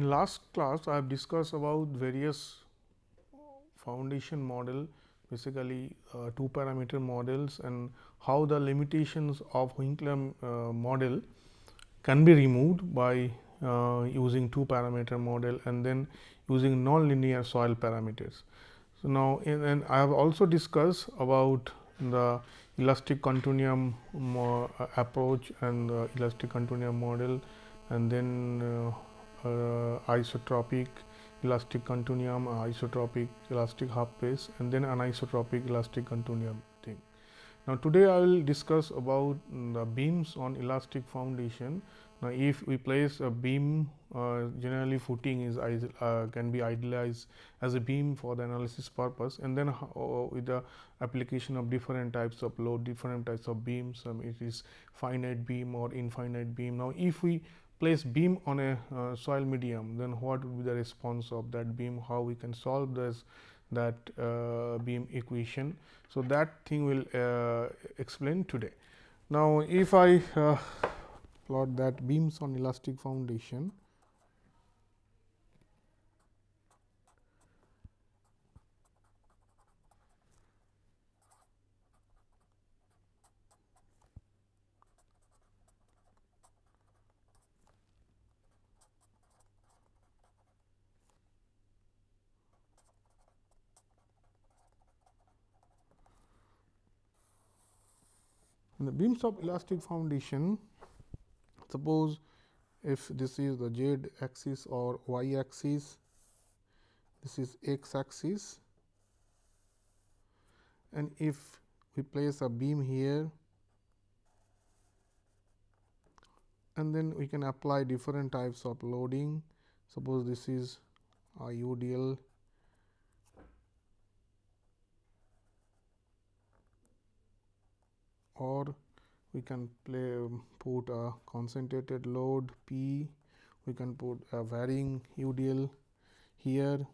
In last class, I have discussed about various foundation model basically uh, two parameter models and how the limitations of Winkler uh, model can be removed by uh, using two parameter model and then using nonlinear soil parameters. So, now and I have also discussed about the elastic continuum uh, approach and the elastic continuum model and then uh, isotropic elastic continuum, uh, isotropic elastic half space and then anisotropic elastic continuum thing. Now, today I will discuss about the beams on elastic foundation. Now, if we place a beam uh, generally footing is uh, can be idealized as a beam for the analysis purpose and then uh, with the application of different types of load different types of beams um, it is finite beam or infinite beam. Now, if we place beam on a uh, soil medium, then what would be the response of that beam, how we can solve this that uh, beam equation. So, that thing will uh, explain today. Now, if I uh, plot that beams on elastic foundation, In the beams of elastic foundation, suppose if this is the z axis or y axis, this is x axis and if we place a beam here and then we can apply different types of loading. Suppose this is a or we can play um, put a concentrated load P, we can put a varying UDL here.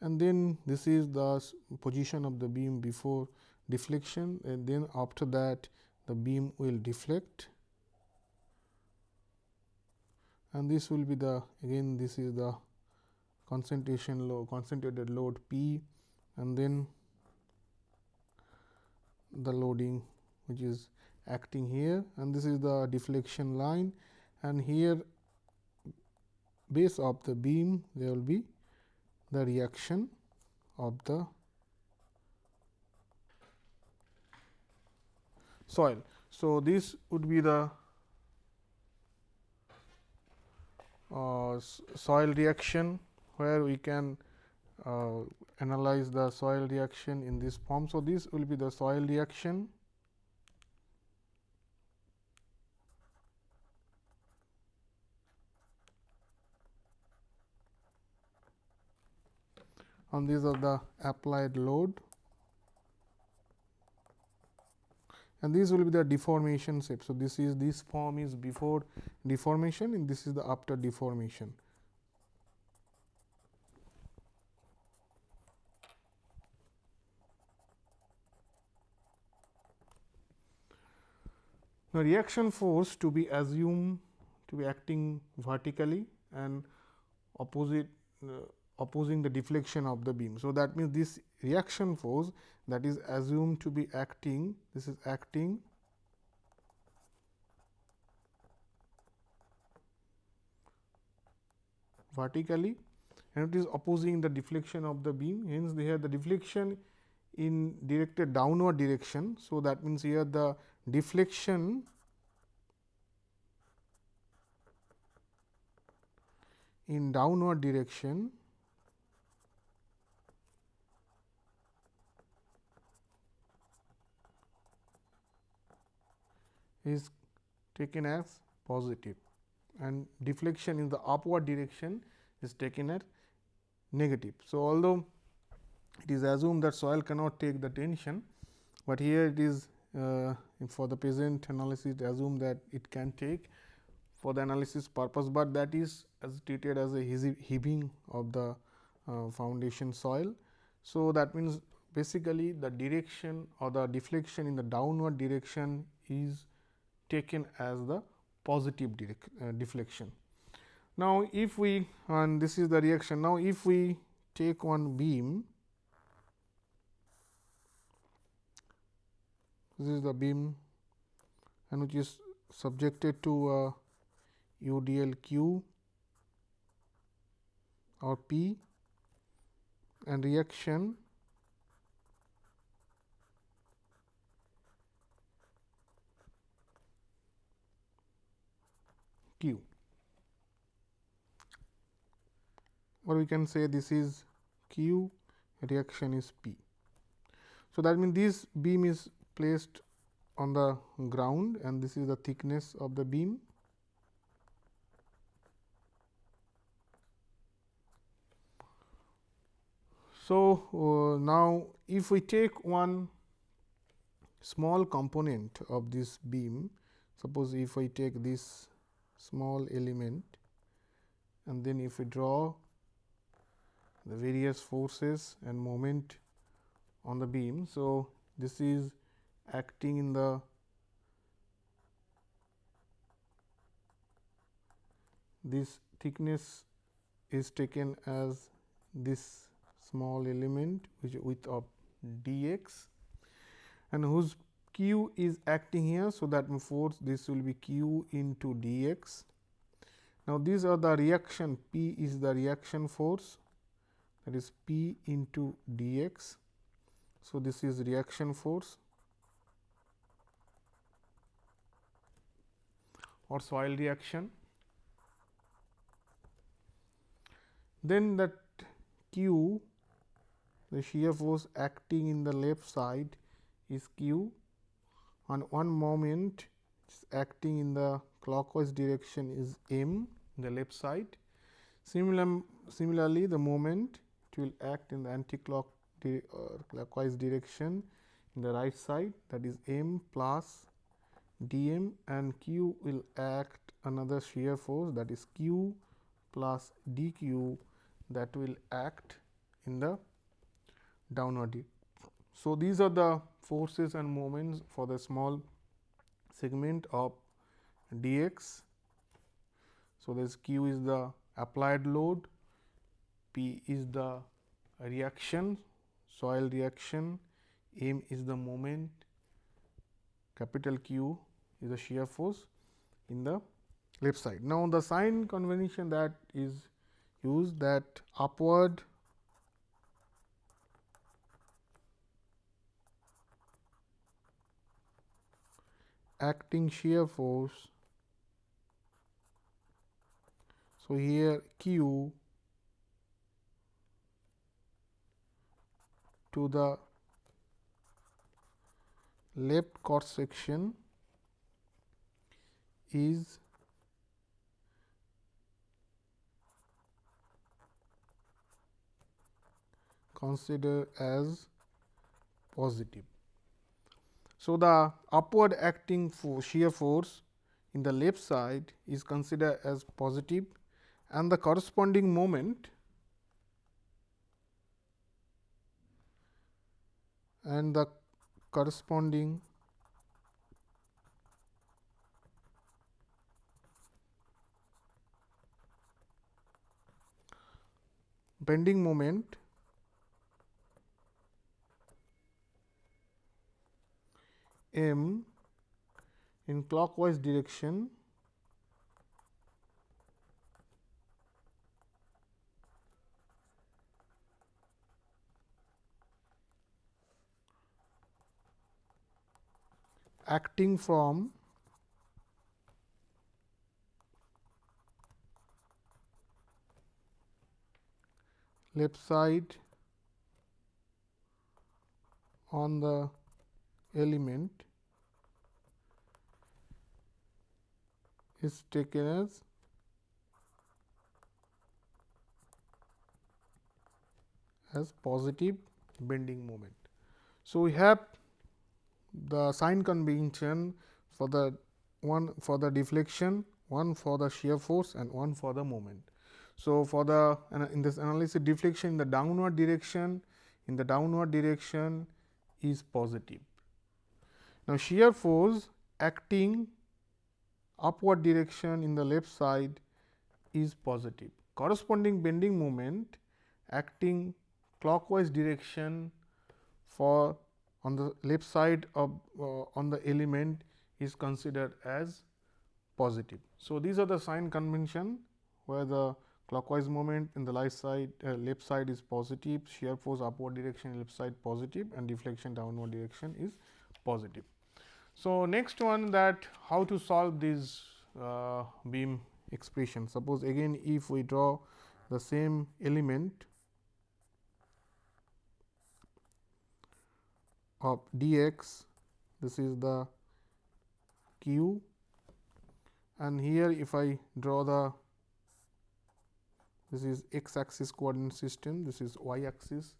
And then this is the position of the beam before deflection. And then after that the beam will deflect. And this will be the again this is the concentration load concentrated load P. And then the loading which is acting here and this is the deflection line and here base of the beam there will be the reaction of the soil. So, this would be the uh, soil reaction where we can uh, analyze the soil reaction in this form. So, this will be the soil reaction and these are the applied load and these will be the deformation shape. So, this is this form is before deformation and this is the after deformation. Now, reaction force to be assumed to be acting vertically and opposite uh, opposing the deflection of the beam. So, that means, this reaction force that is assumed to be acting, this is acting vertically and it is opposing the deflection of the beam. Hence, here the deflection in directed downward direction. So, that means, here the deflection in downward direction is taken as positive and deflection in the upward direction is taken as negative. So, although it is assumed that soil cannot take the tension, but here it is uh, for the present analysis assume that it can take for the analysis purpose, but that is as treated as a heaving of the uh, foundation soil. So, that means basically the direction or the deflection in the downward direction is taken as the positive uh, deflection. Now, if we and this is the reaction. Now, if we take one beam, this is the beam and which is subjected to a UDL Q or P and reaction Q. or we can say this is Q reaction is P. So, that means this beam is placed on the ground and this is the thickness of the beam. So, uh, now if we take one small component of this beam, suppose if I take this small element and then if we draw the various forces and moment on the beam. So, this is acting in the this thickness is taken as this small element which width of d x and whose q is acting here. So, that force this will be q into d x. Now, these are the reaction P is the reaction force that is P into d x. So, this is reaction force or soil reaction. Then that Q the shear force acting in the left side is Q on one moment acting in the clockwise direction is M in the left side. Similar, similarly, the moment it will act in the anti-clock di uh, clockwise direction in the right side that is m plus d m and q will act another shear force that is q plus d q that will act in the downward. So, these are the forces and moments for the small segment of d x. So, this q is the applied load P is the reaction, soil reaction, M is the moment, capital Q is the shear force in the left side. Now, the sign convention that is used that upward acting shear force. So, here Q to the left cross section is considered as positive. So, the upward acting for shear force in the left side is considered as positive and the corresponding moment and the corresponding bending moment m in clockwise direction. Acting from left side on the element is taken as as positive bending moment. So, we have the sign convention for the one for the deflection, one for the shear force and one for the moment. So, for the in this analysis deflection in the downward direction in the downward direction is positive. Now, shear force acting upward direction in the left side is positive. Corresponding bending moment acting clockwise direction for on the left side of uh, on the element is considered as positive. So, these are the sign convention where the clockwise moment in the left side uh, left side is positive, shear force upward direction left side positive and deflection downward direction is positive. So, next one that how to solve this uh, beam expression. Suppose again if we draw the same element of dx, this is the q and here if I draw the this is x axis coordinate system, this is y axis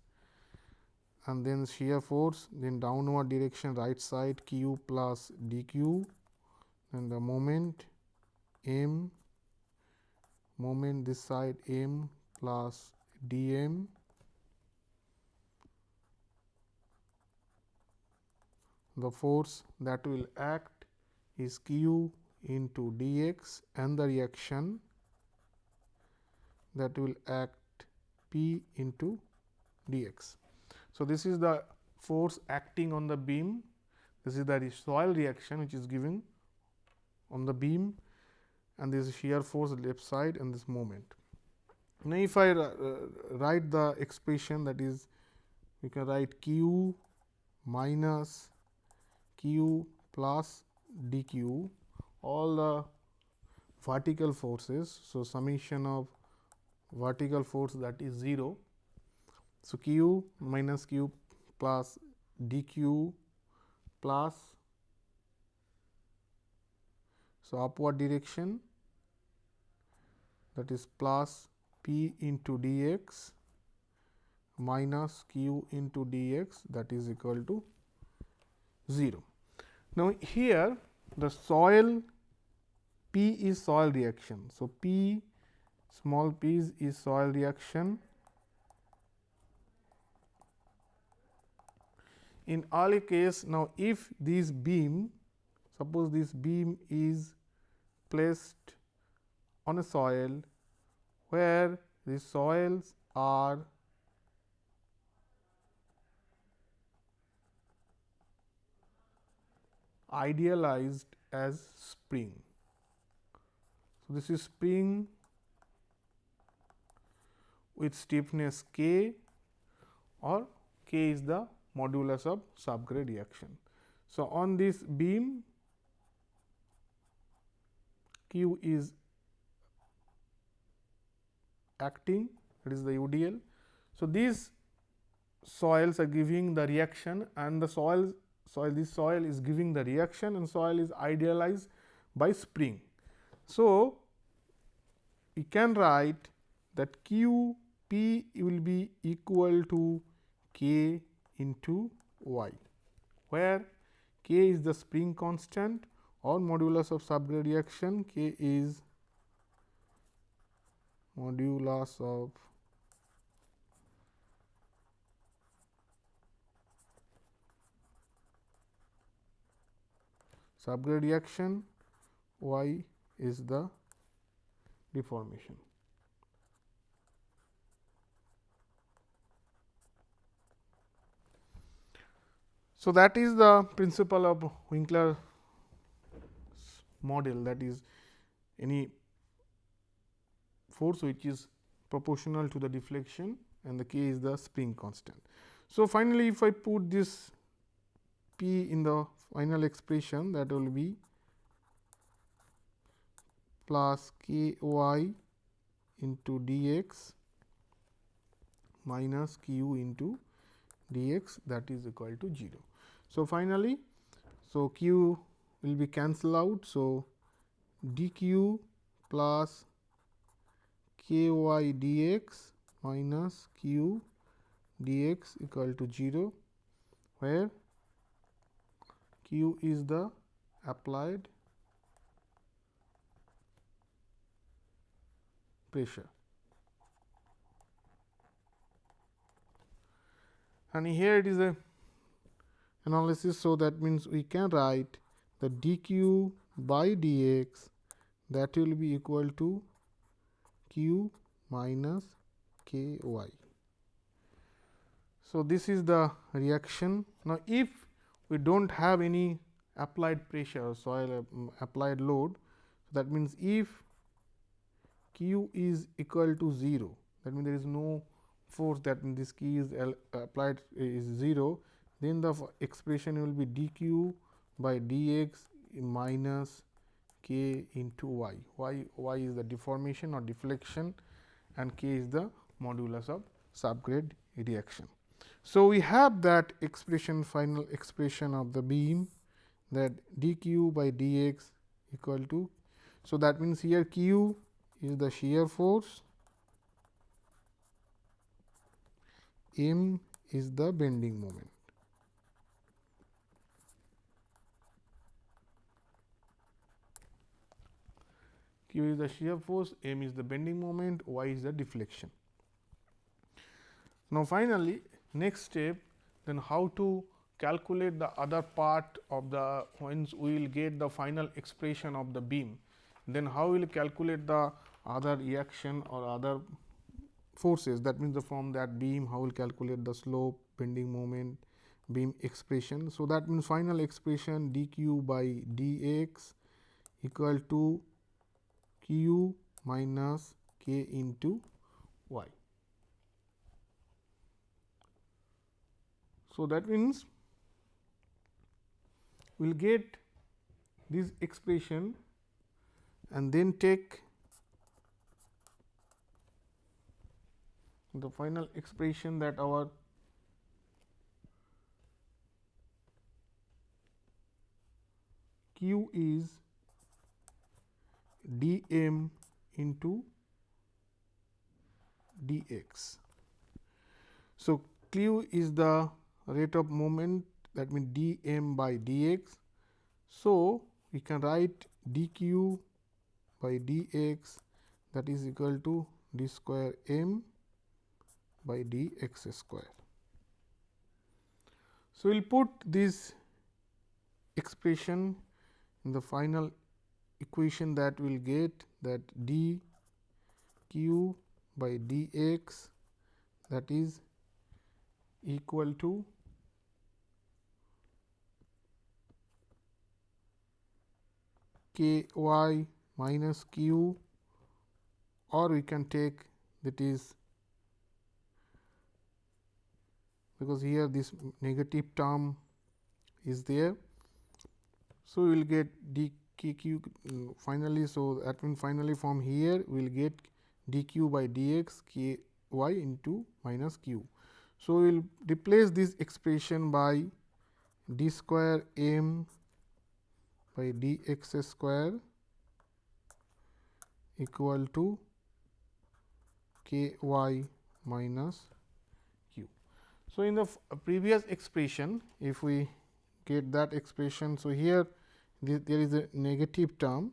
and then shear force, then downward direction right side q plus dq, and the moment m, moment this side m plus dm the force that will act is q into dx and the reaction that will act p into dx. So, this is the force acting on the beam, this is the soil reaction which is giving on the beam and this is shear force left side and this moment. Now, if I uh, write the expression that is we can write q minus q plus dq all the vertical forces. So, summation of vertical force that is 0. So, q minus q plus dq plus so upward direction that is plus p into dx minus q into dx that is equal to 0. Now, here the soil P is soil reaction. So, P small p is soil reaction. In early case now, if this beam suppose this beam is placed on a soil where the soils are idealized as spring. So, this is spring with stiffness k or k is the modulus of subgrade reaction. So, on this beam q is acting it is the UDL. So, these soils are giving the reaction and the soil soil this soil is giving the reaction and soil is idealized by spring. So, we can write that q p will be equal to k into y, where k is the spring constant or modulus of subgrade reaction, k is modulus of subgrade reaction, y is the deformation. So, that is the principle of Winkler model that is any force which is proportional to the deflection and the k is the spring constant. So, finally, if I put this p in the final expression that will be plus k y into d x minus q into d x that is equal to 0. So, finally, so q will be cancel out. So, d q plus k y d x minus q d x equal to 0, where q is the applied pressure. And here it is a analysis. So, that means we can write the dq by dx that will be equal to q minus k y. So, this is the reaction. Now, if we do not have any applied pressure soil um, applied load, that means if q is equal to 0 that means there is no force that in this key is applied is 0 then the expression will be dq by dx minus k into y. y y is the deformation or deflection and k is the modulus of subgrade reaction. So, we have that expression final expression of the beam that dq by dx equal to. So, that means here q is the shear force, m is the bending moment. Q is the shear force, m is the bending moment, y is the deflection. Now, finally, next step then how to calculate the other part of the once we will get the final expression of the beam, then how we will calculate the other reaction or other forces that means, the from that beam how we will calculate the slope, bending moment, beam expression. So, that means final expression d q by d x equal to q minus k into y. So, that means we will get this expression and then take the final expression that our q is d m into d x. So, q is the rate of moment that means d m by d x. So, we can write d q by d x that is equal to d square m by d x square. So, we will put this expression in the final equation that we will get that d q by d x that is equal to k y minus q or we can take that is because here this negative term is there. So, we will get d q uh, finally. So, that means finally from here we will get d q by d x k y into minus q. So, we will replace this expression by d square m by d x square equal to k y minus q. So, in the previous expression if we get that expression. So, here there is a negative term.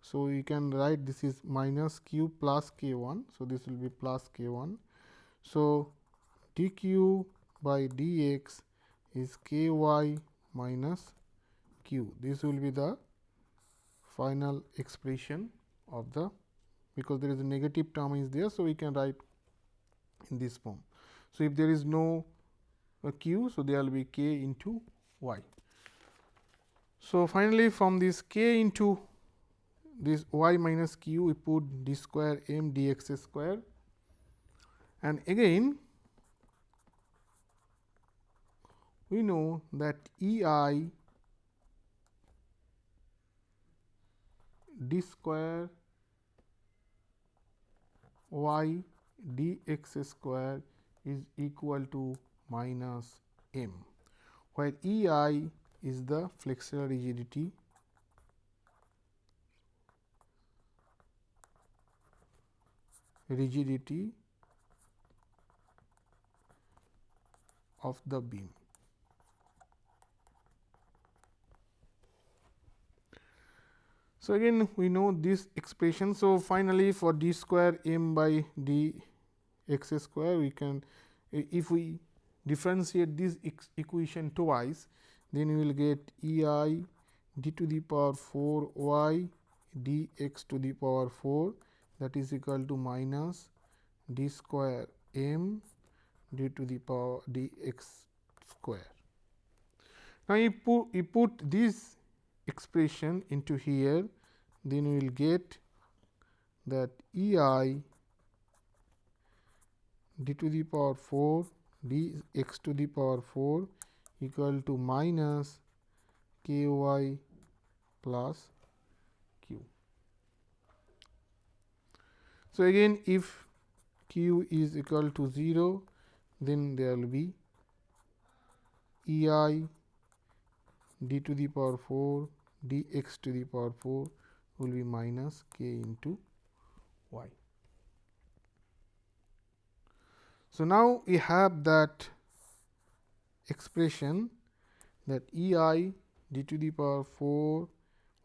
So, you can write this is minus q plus k 1. So, this will be plus k 1. So, d q by d x is k y minus q. This will be the final expression of the because there is a negative term is there. So, we can write in this form. So, if there is no uh, q, so there will be k into y. So, finally, from this k into this y minus q we put d square m dx square. And again we know that E i d square y dx square is equal to minus m, where E i is the flexural rigidity rigidity of the beam. So, again we know this expression. So, finally, for d square m by d x square we can if we differentiate this equation twice then we will get E i d to the power 4 y d x to the power 4 that is equal to minus d square m d to the power d x square. Now, you put, you put this expression into here, then we will get that E i d to the power 4 d x to the power 4 equal to minus k y plus q. So, again if q is equal to 0, then there will be E i d to the power 4 d x to the power 4 will be minus k into y. So, now we have that expression that E i d to the power 4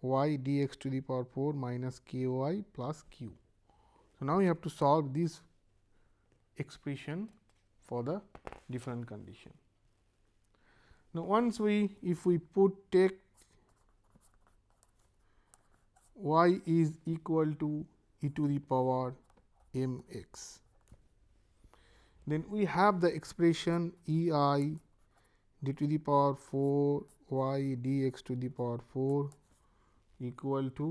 y d x to the power 4 minus k y plus q. So, now we have to solve this expression for the different condition. Now, once we if we put take y is equal to e to the power m x, then we have the expression E i d to the power 4 y d x to the power 4 equal to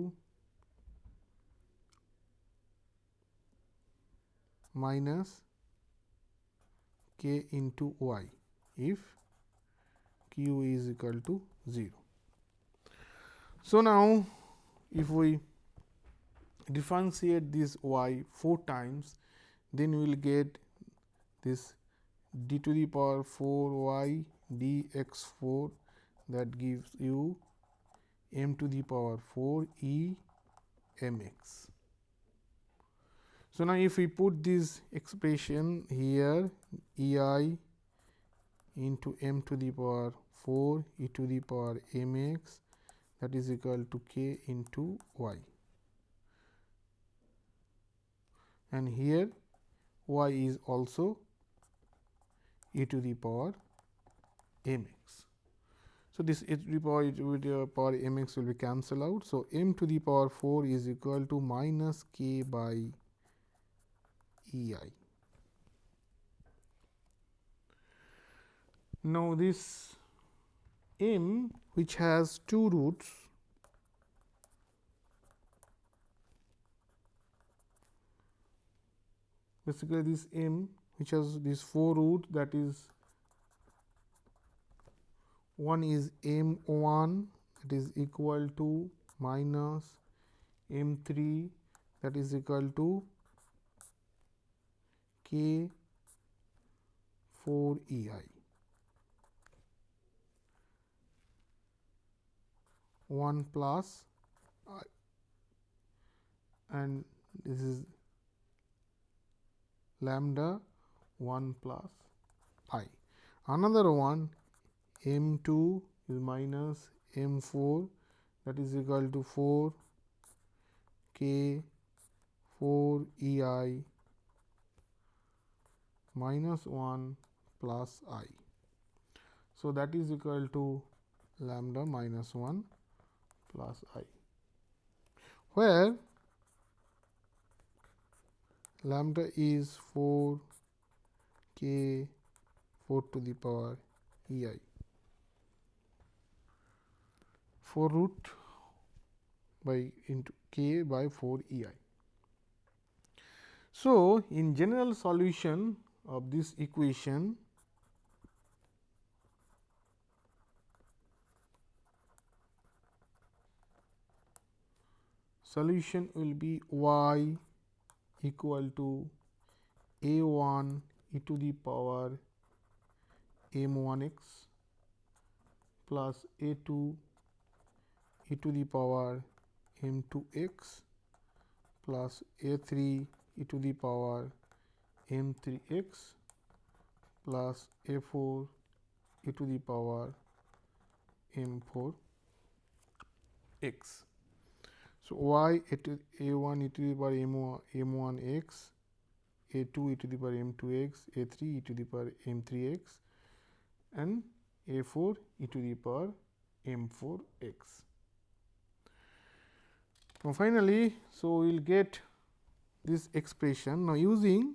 minus k into y if q is equal to 0. So, now if we differentiate this y 4 times, then we will get this d to the power 4 y d x 4 that gives you m to the power 4 e m x. So, now if we put this expression here e i into m to the power 4 e to the power m x that is equal to k into y and here y is also e to the power m x. So, this e to the power to the power m x will be cancelled out. So, m to the power 4 is equal to minus k by e i. Now, this m which has two roots basically this m which has these four root that is one is m 1 that is equal to minus m 3 that is equal to k 4 e i. 1 plus i and this is lambda 1 plus i. Another one m 2 is minus m 4 that is equal to 4 k 4 e i minus 1 plus i. So, that is equal to lambda minus 1 plus i, where lambda is 4 k 4 to the power e i 4 root by into k by 4 e i. So, in general solution of this equation solution will be y equal to a 1 e to the power m 1 x plus a 2 e to the power m 2 x plus a 3 e to the power m 3 x plus a 4 e to the power m 4 x. So, y a to, a 1 e to the power m 1, m 1 x, a 2 e to the power m 2 x, a 3 e to the power m 3 x and a 4 e to the power m 4 x. Now, finally, so we will get this expression. Now, using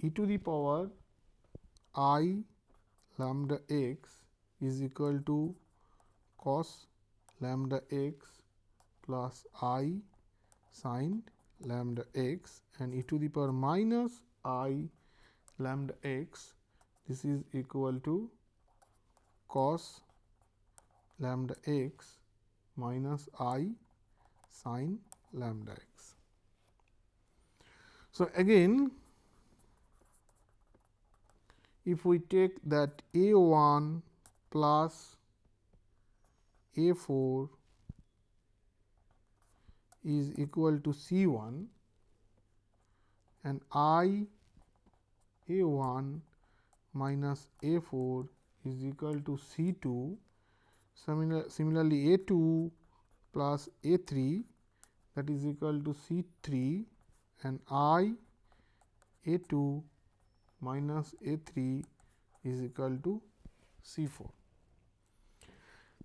e to the power i lambda x is equal to cos lambda x plus i sin lambda x and e to the power minus i lambda x this is equal to cos lambda x minus i sin lambda x. So, again if we take that a 1 plus a 4 is equal to C 1 and I A 1 minus A 4 is equal to C 2. Similar, similarly, A 2 plus A 3 that is equal to C 3 and I A 2 minus A 3 is equal to C 4.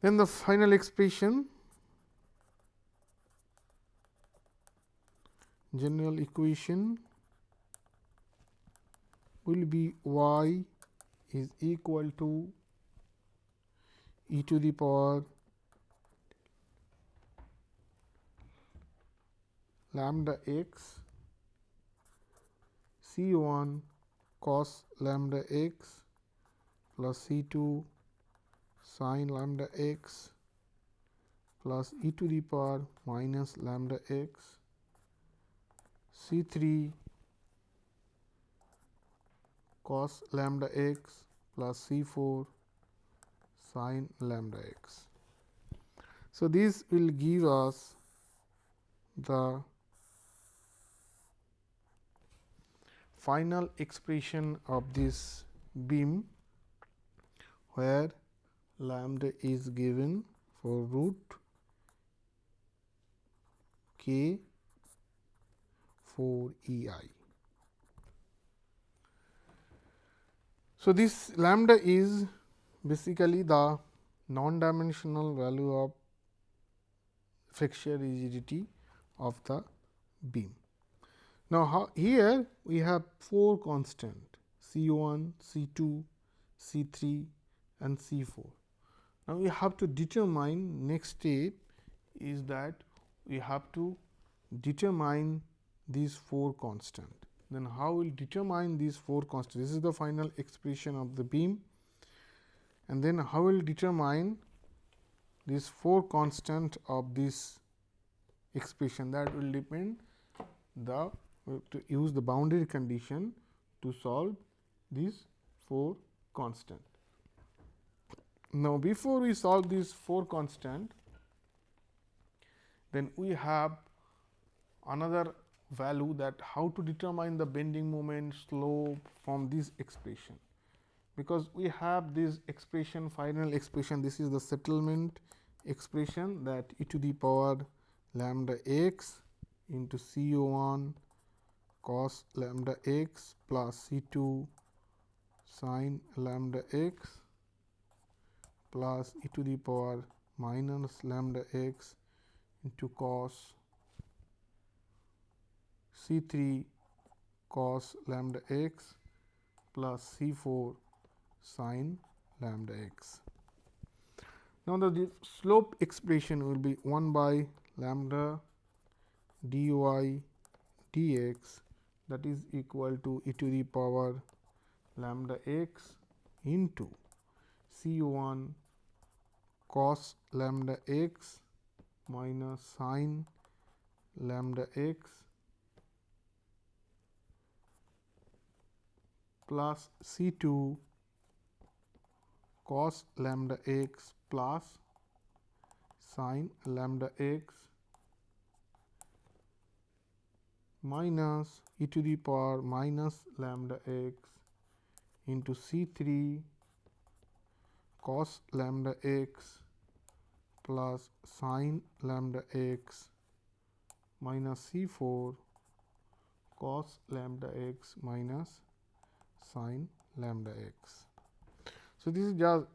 Then the final expression general equation will be y is equal to e to the power lambda x c 1 cos lambda x plus c 2 sin lambda x plus e to the power minus lambda x. C 3 cos lambda x plus C 4 sin lambda x. So, this will give us the final expression of this beam where lambda is given for root k 4 E i. So, this lambda is basically the non-dimensional value of flexural rigidity of the beam. Now, how, here we have 4 constant C 1, C 2, C 3 and C 4. Now, we have to determine next step is that we have to determine these four constant. Then how we will determine these four constant? This is the final expression of the beam and then how will determine these four constant of this expression that will depend the to use the boundary condition to solve these four constant. Now, before we solve these four constant, then we have another value that how to determine the bending moment slope from this expression. Because we have this expression final expression. This is the settlement expression that e to the power lambda x into C O 1 cos lambda x plus C 2 sin lambda x plus e to the power minus lambda x into cos C 3 cos lambda x plus C 4 sin lambda x. Now, the slope expression will be 1 by lambda dy dx that is equal to e to the power lambda x into C 1 cos lambda x minus sin lambda x plus C 2 cos lambda x plus sin lambda x minus e to the power minus lambda x into C 3 cos lambda x plus sin lambda x minus C 4 cos lambda x minus sin lambda x. So, this is just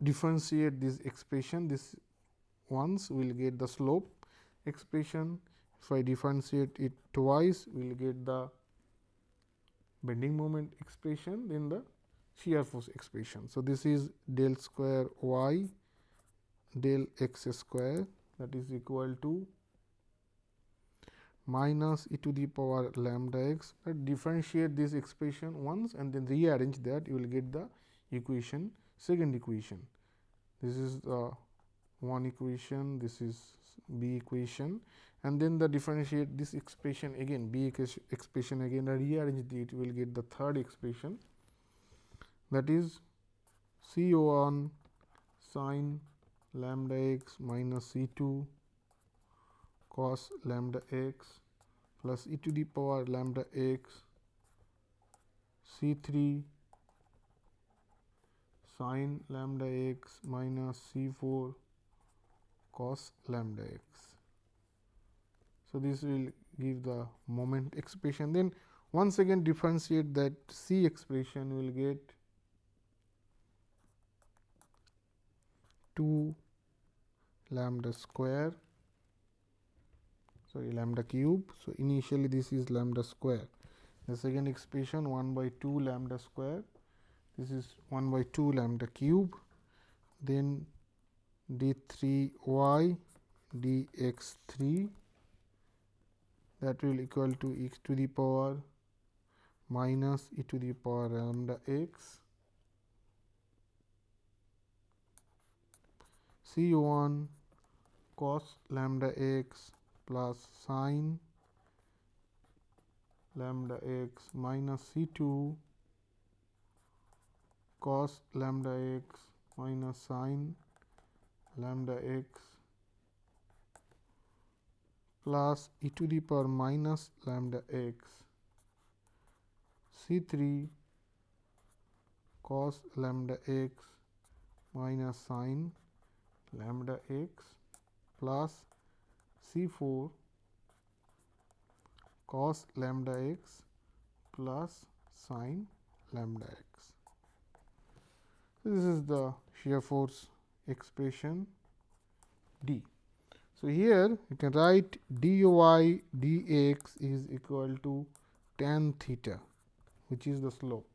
differentiate this expression this once we will get the slope expression. If I differentiate it twice, we will get the bending moment expression, then the shear force expression. So, this is del square y del x square that is equal to minus e to the power lambda x differentiate this expression once and then rearrange that you will get the equation second equation. This is the one equation this is b equation and then the differentiate this expression again b expression again rearrange it will get the third expression that is C 1 sine lambda x minus C 2 cos lambda x plus e to the power lambda x C 3 sine lambda x minus C 4 cos lambda x. So, this will give the moment expression then once again differentiate that C expression will get 2 lambda square sorry lambda cube. So, initially this is lambda square the second expression 1 by 2 lambda square this is 1 by 2 lambda cube then d 3 y d x 3 that will equal to e to the power minus e to the power lambda x. C 1 cos lambda x plus sine lambda x minus C 2 cos lambda x minus sine lambda x plus e to the power minus lambda x C 3 cos lambda x minus sine lambda x plus C 4 cos lambda x plus sine lambda x. This is the shear force expression D. So, here you can write dy is equal to tan theta which is the slope.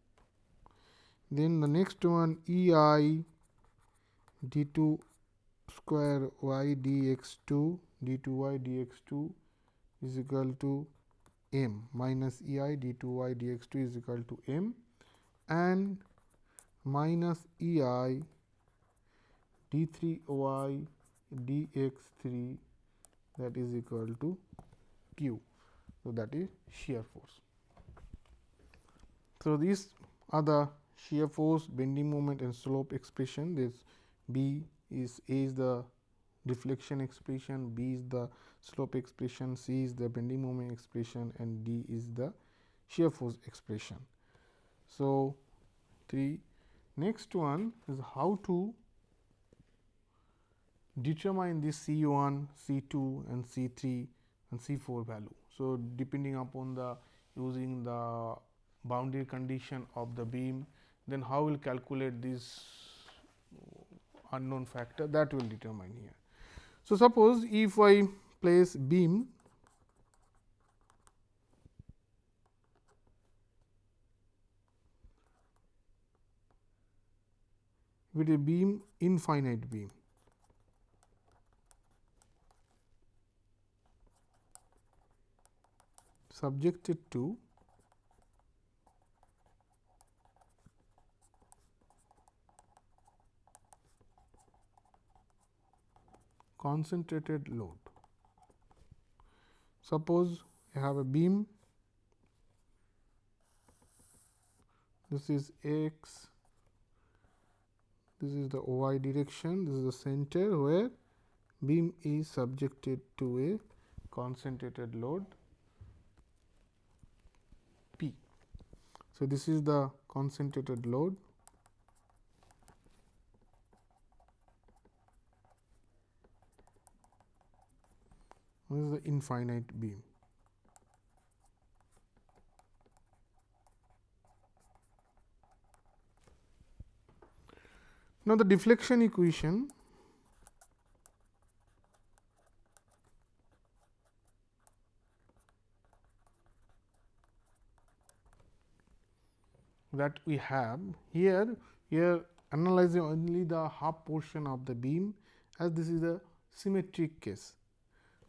Then the next one E i d 2 square y dx 2 d 2 y dx 2 is equal to m minus E i d 2 y dx 2 is equal to m and minus E i d 3 y dx 3 that is equal to q. So, that is shear force. So, these are the shear force, bending moment and slope expression. This B is A is the deflection expression, B is the slope expression, C is the bending moment expression and D is the shear force expression. So, 3 next one is how to determine this C 1, C 2 and C 3 and C 4 value. So, depending upon the using the boundary condition of the beam, then how will calculate this unknown factor that will determine here. So, suppose if I place beam with a beam infinite beam subjected to concentrated load. Suppose you have a beam, this is x, this is the y direction, this is the center where beam is subjected to a concentrated load P. So, this is the concentrated load This is the infinite beam. Now, the deflection equation that we have here, here analyzing only the half portion of the beam as this is a symmetric case.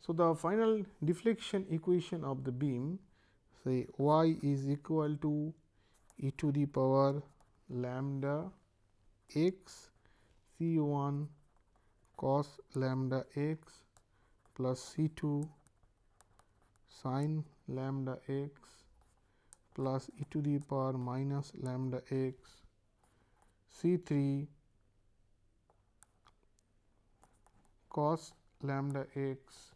So, the final deflection equation of the beam say y is equal to e to the power lambda x c 1 cos lambda x plus c 2 sin lambda x plus e to the power minus lambda x c 3 cos lambda x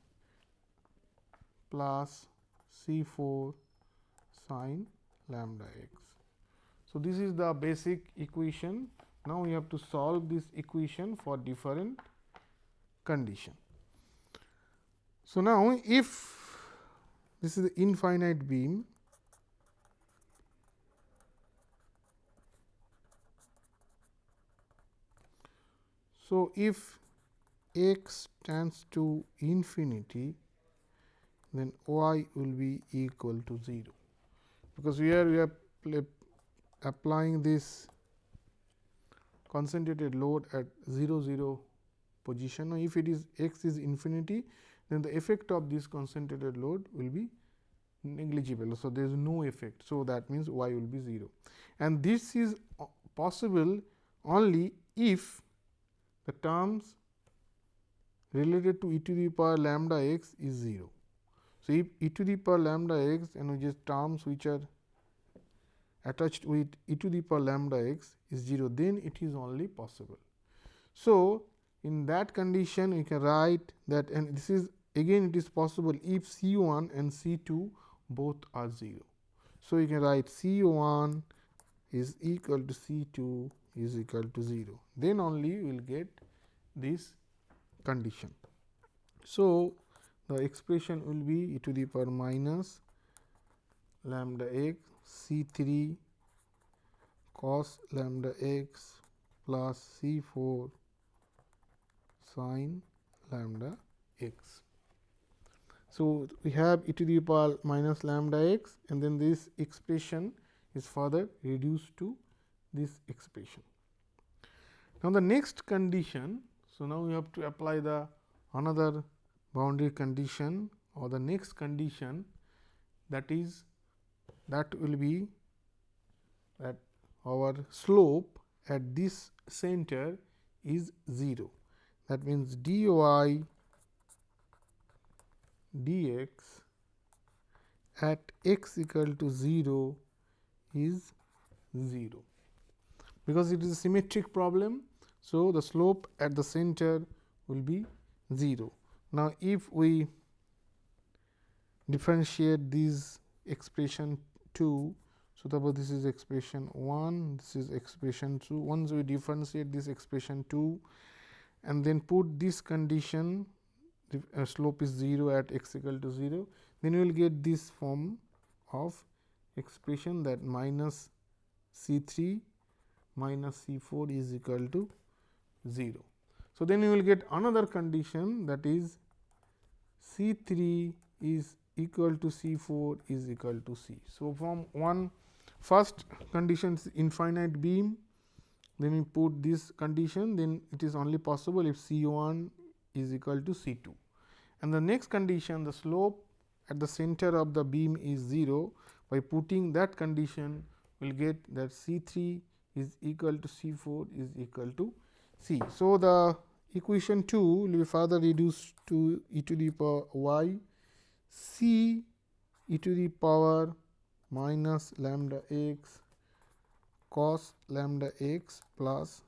plus C 4 sin lambda x. So, this is the basic equation. Now, we have to solve this equation for different condition. So, now if this is the infinite beam So, if x tends to infinity then y will be equal to 0, because here we are applying this concentrated load at 0 0 position. Now, if it is x is infinity then the effect of this concentrated load will be negligible. So, there is no effect. So, that means y will be 0 and this is possible only if the terms related to e to the power lambda x is 0. So, if e to the power lambda x and which is terms which are attached with e to the power lambda x is 0, then it is only possible. So, in that condition we can write that and this is again it is possible if C 1 and C 2 both are 0. So, you can write C 1 is equal to C 2 is equal to 0, then only we will get this condition. So, the expression will be e to the power minus lambda x c 3 cos lambda x plus c 4 sin lambda x. So, we have e to the power minus lambda x and then this expression is further reduced to this expression. Now, the next condition. So, now we have to apply the another boundary condition or the next condition that is that will be that our slope at this center is 0. That means, d y d x at x equal to 0 is 0, because it is a symmetric problem. So, the slope at the center will be 0. Now, if we differentiate this expression 2, so suppose this is expression 1, this is expression 2. Once we differentiate this expression 2 and then put this condition the uh, slope is 0 at x equal to 0, then we will get this form of expression that minus C 3 minus C 4 is equal to 0. So, then you will get another condition that is C 3 is equal to C 4 is equal to C. So, from one first condition is infinite beam, then we put this condition, then it is only possible if C 1 is equal to C 2. And the next condition the slope at the center of the beam is 0, by putting that condition we will get that C 3 is equal to C 4 is equal to C. So, the equation 2 will be further reduced to e to the power y c e to the power minus lambda x cos lambda x plus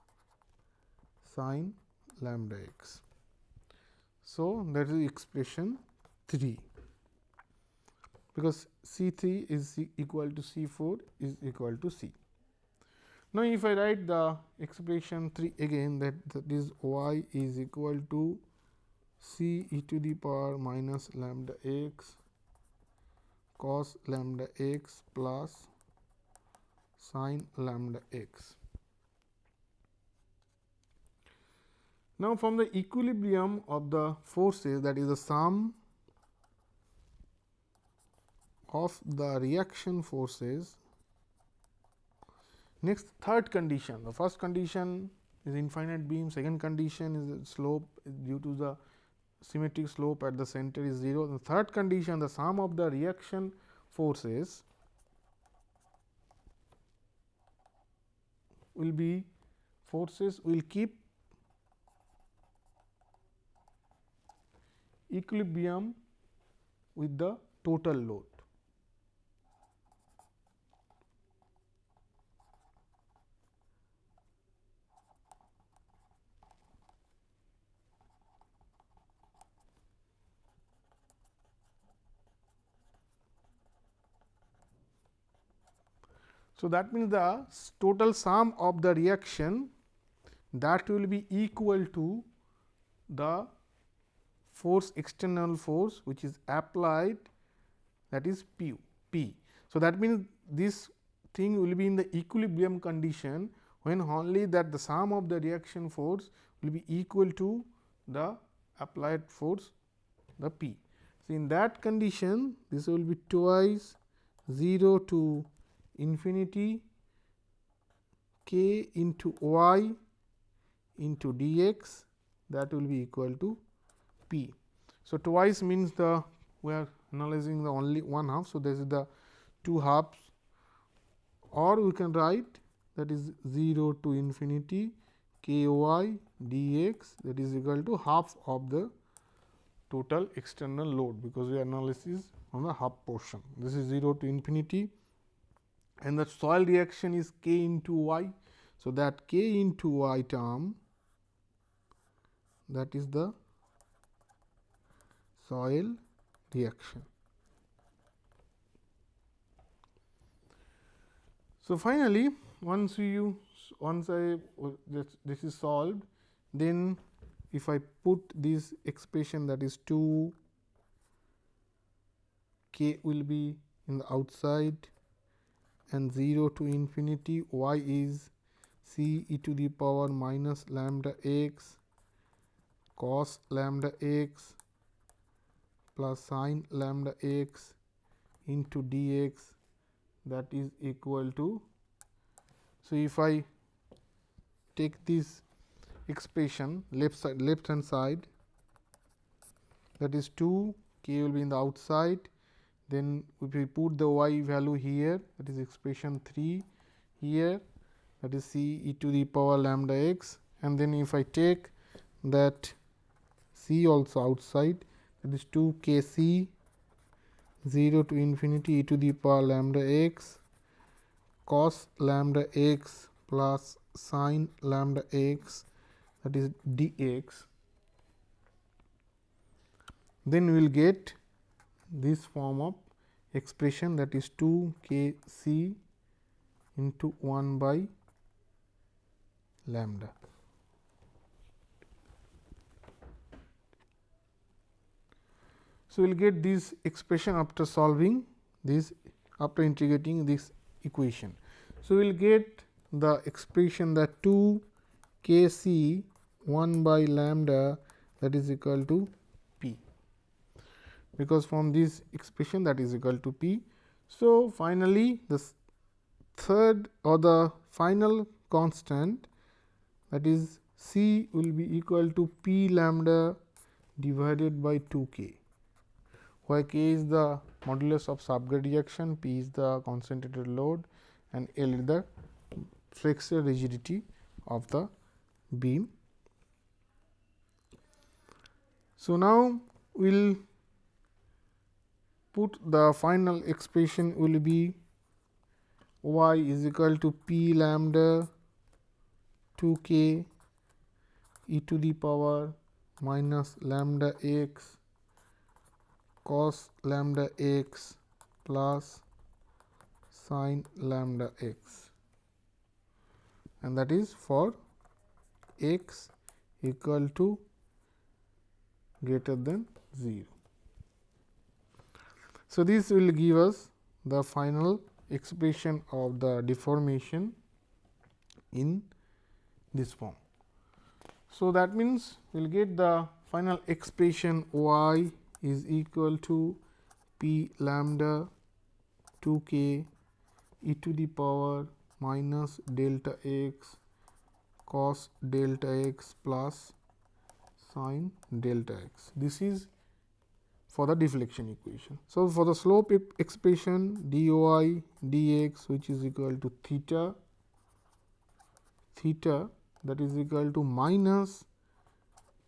sin lambda x. So, that is expression 3 because C 3 is equal to C 4 is equal to C. Now, if I write the expression 3 again that, that is y is equal to c e to the power minus lambda x cos lambda x plus sin lambda x. Now, from the equilibrium of the forces that is the sum of the reaction forces Next third condition, the first condition is infinite beam, second condition is slope due to the symmetric slope at the center is 0. The third condition the sum of the reaction forces will be forces will keep equilibrium with the total load. So, that means the total sum of the reaction that will be equal to the force external force which is applied that is P. P. So, that means this thing will be in the equilibrium condition when only that the sum of the reaction force will be equal to the applied force the P. So, in that condition this will be twice 0 to infinity k into y into dx that will be equal to p. So, twice means the we are analyzing the only one half. So, this is the two halves or we can write that is 0 to infinity k y dx that is equal to half of the total external load because we analysis on the half portion. This is 0 to infinity and the soil reaction is k into y. So, that k into y term that is the soil reaction. So, finally, once you once I this, this is solved then if I put this expression that is 2 k will be in the outside and 0 to infinity y is c e to the power minus lambda x cos lambda x plus sin lambda x into dx that is equal to. So, if I take this expression left side left hand side that is 2 k will be in the outside then if we put the y value here that is expression 3 here that is c e to the power lambda x. And then if I take that c also outside that is 2 k c 0 to infinity e to the power lambda x cos lambda x plus sin lambda x that is dx then we will get this form of expression that is 2 k c into 1 by lambda. So, we will get this expression after solving this after integrating this equation. So, we will get the expression that 2 k c 1 by lambda that is equal to because from this expression that is equal to p. So, finally, the third or the final constant that is C will be equal to p lambda divided by 2 k, where k is the modulus of subgrade reaction, p is the concentrated load and L is the flexure rigidity of the beam. So, now we will put the final expression will be y is equal to p lambda 2 k e to the power minus lambda x cos lambda x plus sin lambda x and that is for x equal to greater than 0. So, this will give us the final expression of the deformation in this form. So, that means we will get the final expression y is equal to p lambda 2 k e to the power minus delta x cos delta x plus sine delta x. This is for the deflection equation. So, for the slope expression dy dx which is equal to theta theta that is equal to minus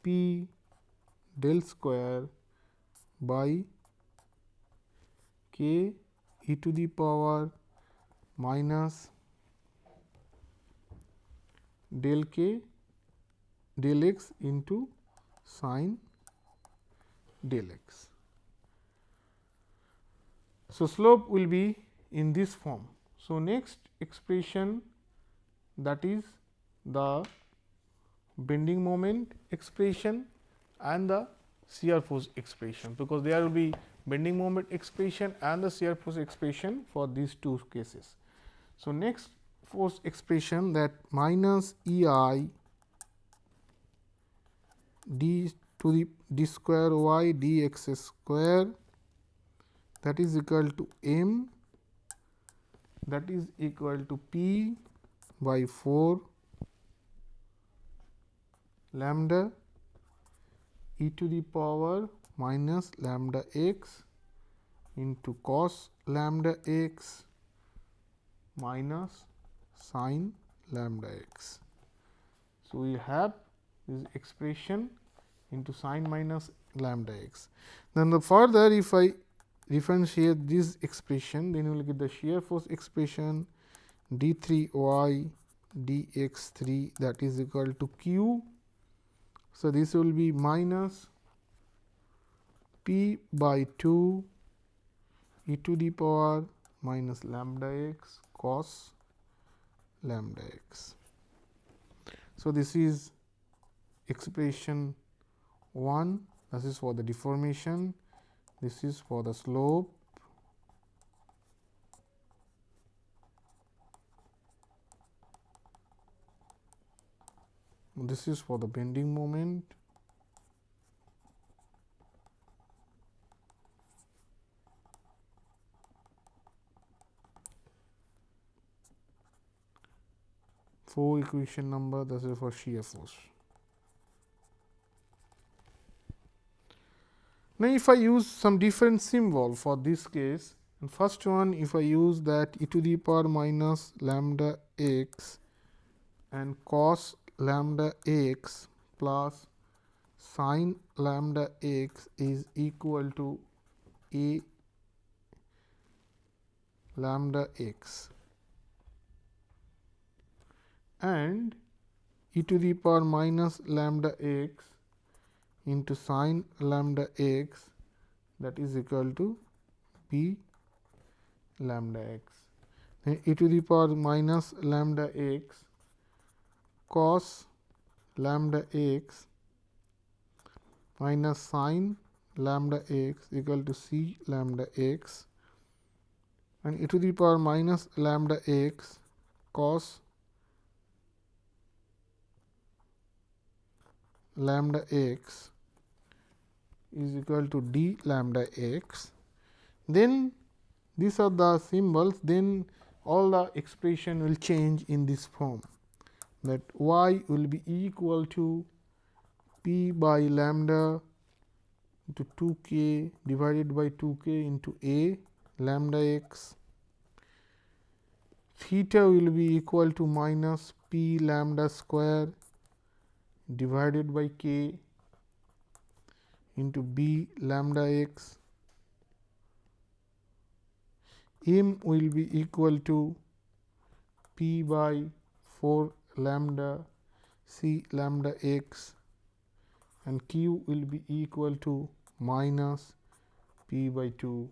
p del square by k e to the power minus del k del x into sine del x. So, slope will be in this form. So, next expression that is the bending moment expression and the shear force expression, because there will be bending moment expression and the shear force expression for these two cases. So, next force expression that minus E i d to the d square y d x square that is equal to m that is equal to p by 4 lambda e to the power minus lambda x into cos lambda x minus sine lambda x. So, we have this expression into sine minus lambda x. Then the further if I differentiate this expression, then you will get the shear force expression d 3 y d x 3 that is equal to q. So, this will be minus p by 2 e to the power minus lambda x cos lambda x. So, this is expression 1 this is for the deformation this is for the slope this is for the bending moment four equation number this is for shear force. Now, if I use some different symbol for this case and first one if I use that e to the power minus lambda x and cos lambda x plus sine lambda x is equal to a lambda x. And e to the power minus lambda x into sine lambda x that is equal to p lambda x. Then e to the power minus lambda x cos lambda x minus sine lambda x equal to c lambda x and e to the power minus lambda x cos lambda x is equal to d lambda x. Then these are the symbols. Then all the expression will change in this form. That y will be equal to p by lambda into 2 k divided by 2 k into a lambda x. Theta will be equal to minus p lambda square divided by k into b lambda x m will be equal to p by 4 lambda c lambda x and q will be equal to minus p by 2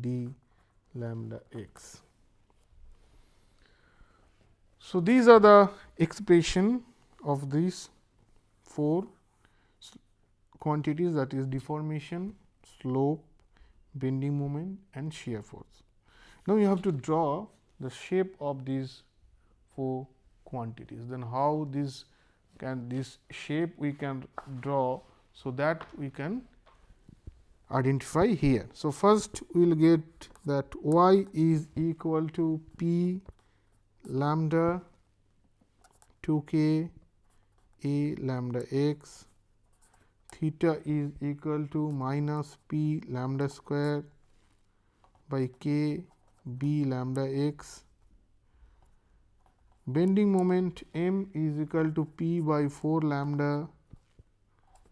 d lambda x. So, these are the expression of this four quantities that is deformation, slope, bending moment and shear force. Now, you have to draw the shape of these four quantities, then how this can this shape we can draw. So, that we can identify here. So, first we will get that y is equal to p lambda 2 k a lambda x theta is equal to minus p lambda square by k b lambda x bending moment m is equal to p by 4 lambda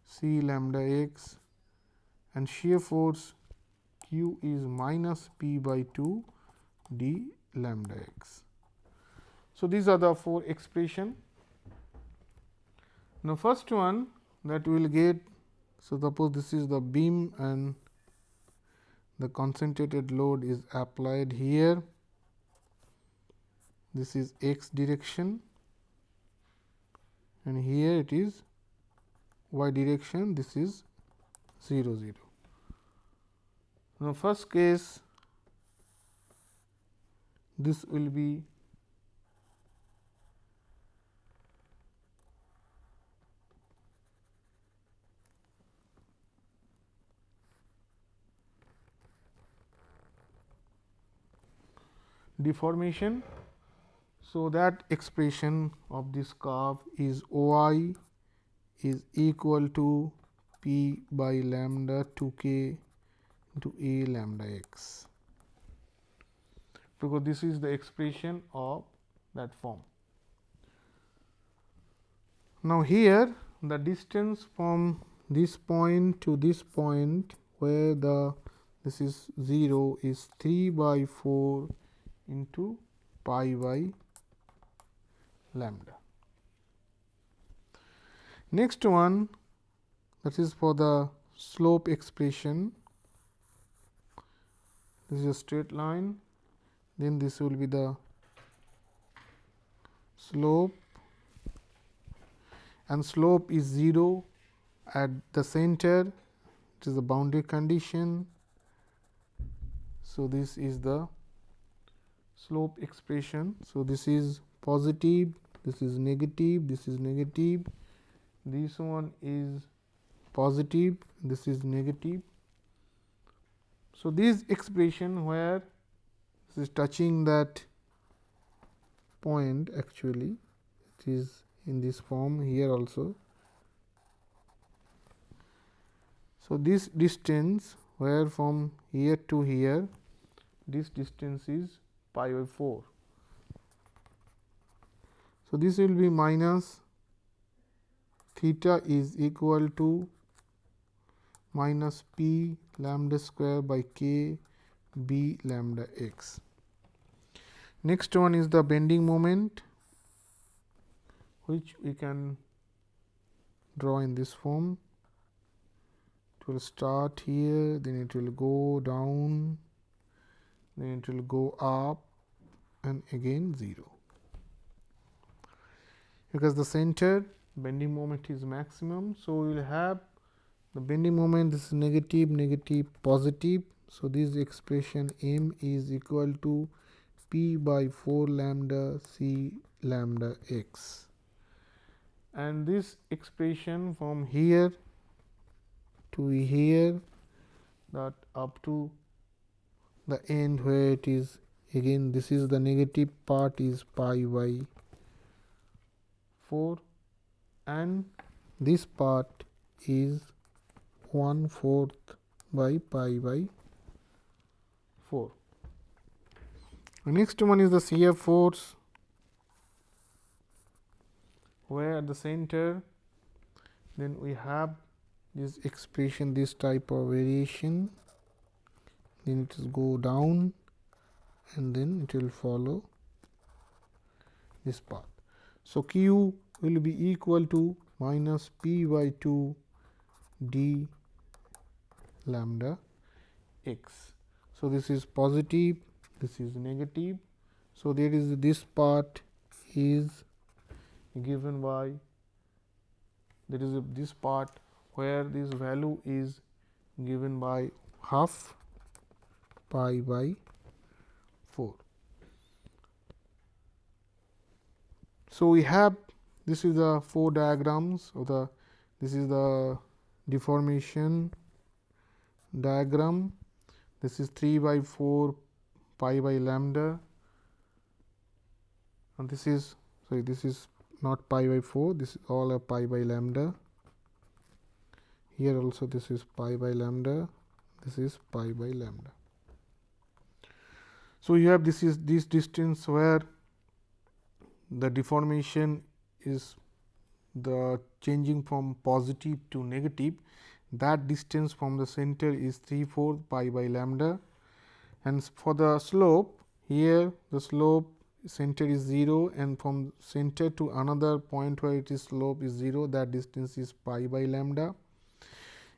c lambda x and shear force q is minus p by 2 d lambda x. So, these are the four expression. Now, first one that we will get. So, suppose this is the beam and the concentrated load is applied here. This is x direction and here it is y direction this is 0 0. Now, first case this will be deformation. So, that expression of this curve is O i is equal to p by lambda 2 k into a lambda x because this is the expression of that form. Now, here the distance from this point to this point where the this is 0 is 3 by 4 into pi by lambda. Next one that is for the slope expression this is a straight line then this will be the slope and slope is 0 at the center it is the boundary condition. So, this is the slope expression. So, this is positive, this is negative, this is negative, this one is positive, this is negative. So, this expression where this is touching that point actually it is in this form here also. So, this distance where from here to here this distance is pi by 4. So, this will be minus theta is equal to minus p lambda square by k b lambda x. Next one is the bending moment which we can draw in this form. It will start here, then it will go down, then it will go up and again 0. Because the center bending moment is maximum. So, we will have the bending moment this is negative, negative, positive. So, this expression m is equal to p by 4 lambda c lambda x and this expression from here to here that up to the end where it is again this is the negative part is pi by 4 and this part is 1 fourth by pi by 4. The next one is the shear force where at the center then we have this expression this type of variation. Then it is go down and then it will follow this path. So, q will be equal to minus p by 2 d lambda x. So, this is positive, this is negative. So, there is this part is given by there is a, this part where this value is given by half pi by 4. So, we have this is the four diagrams of the this is the deformation diagram. This is 3 by 4 pi by lambda. And this is sorry this is not pi by 4 this is all a pi by lambda. Here also this is pi by lambda this is pi by lambda so you have this is this distance where the deformation is the changing from positive to negative that distance from the center is 3 4 pi by lambda and for the slope here the slope center is 0 and from center to another point where it is slope is 0 that distance is pi by lambda.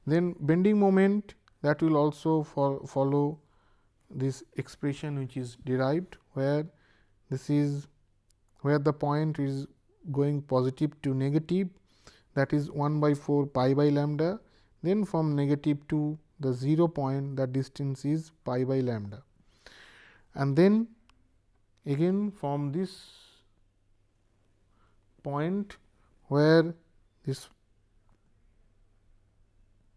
Then bending moment that will also fo follow this expression which is derived where this is where the point is going positive to negative that is 1 by 4 pi by lambda. Then from negative to the 0 point the distance is pi by lambda. And then again from this point where this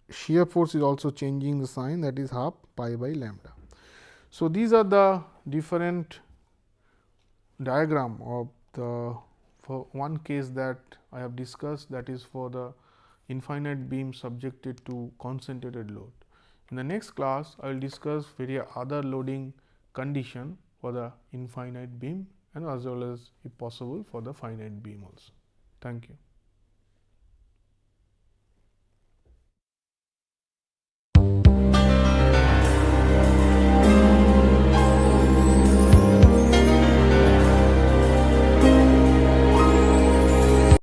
shear force is also changing the sign that is half pi by lambda. So, these are the different diagram of the for one case that I have discussed that is for the infinite beam subjected to concentrated load. In the next class, I will discuss various other loading condition for the infinite beam and as well as if possible for the finite beam also. Thank you.